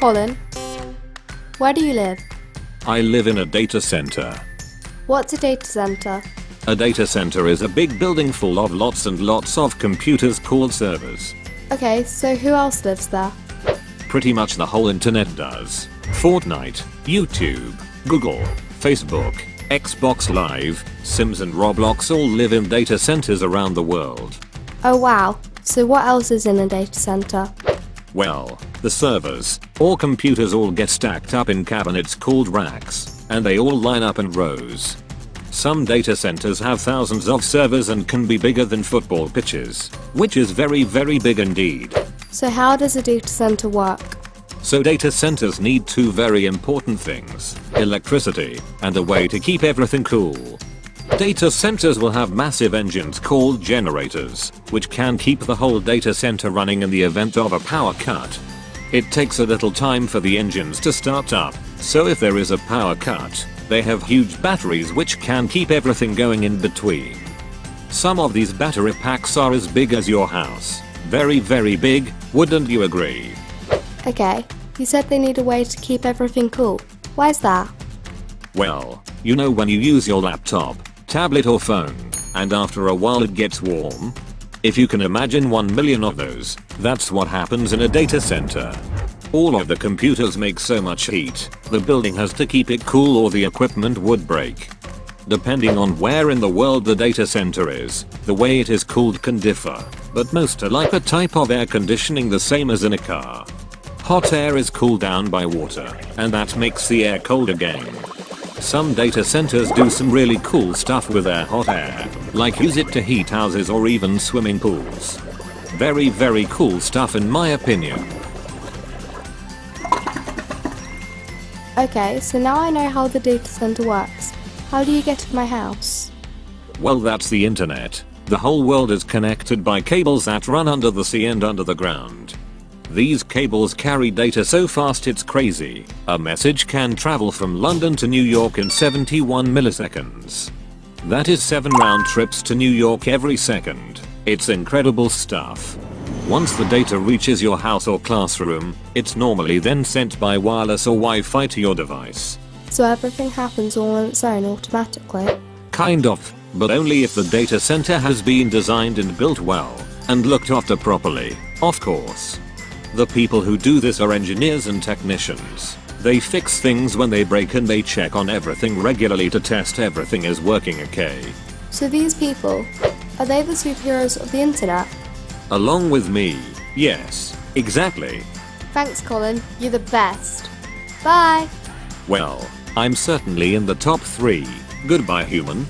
Colin, where do you live? I live in a data center. What's a data center? A data center is a big building full of lots and lots of computers called servers. Okay, so who else lives there? Pretty much the whole internet does. Fortnite, YouTube, Google, Facebook, Xbox Live, Sims and Roblox all live in data centers around the world. Oh wow, so what else is in a data center? Well, the servers, or computers all get stacked up in cabinets called racks, and they all line up in rows. Some data centers have thousands of servers and can be bigger than football pitches, which is very very big indeed. So how does a data center work? So data centers need two very important things, electricity and a way to keep everything cool. Data centers will have massive engines called generators, which can keep the whole data center running in the event of a power cut. It takes a little time for the engines to start up, so if there is a power cut, they have huge batteries which can keep everything going in between. Some of these battery packs are as big as your house. Very very big, wouldn't you agree? Okay, you said they need a way to keep everything cool. Why's that? Well, you know when you use your laptop, tablet or phone, and after a while it gets warm? If you can imagine 1 million of those, that's what happens in a data center. All of the computers make so much heat, the building has to keep it cool or the equipment would break. Depending on where in the world the data center is, the way it is cooled can differ, but most are like a type of air conditioning the same as in a car. Hot air is cooled down by water, and that makes the air cold again. Some data centers do some really cool stuff with their hot air, like use it to heat houses or even swimming pools. Very very cool stuff in my opinion. Okay, so now I know how the data center works. How do you get to my house? Well that's the internet. The whole world is connected by cables that run under the sea and under the ground. These cables carry data so fast it's crazy. A message can travel from London to New York in 71 milliseconds. That is 7 round trips to New York every second. It's incredible stuff. Once the data reaches your house or classroom, it's normally then sent by wireless or Wi-Fi to your device. So everything happens all on its own automatically? Kind of, but only if the data center has been designed and built well, and looked after properly, of course. The people who do this are engineers and technicians. They fix things when they break and they check on everything regularly to test everything is working okay. So these people, are they the superheroes of the internet? Along with me, yes, exactly. Thanks Colin, you're the best. Bye! Well, I'm certainly in the top 3. Goodbye human.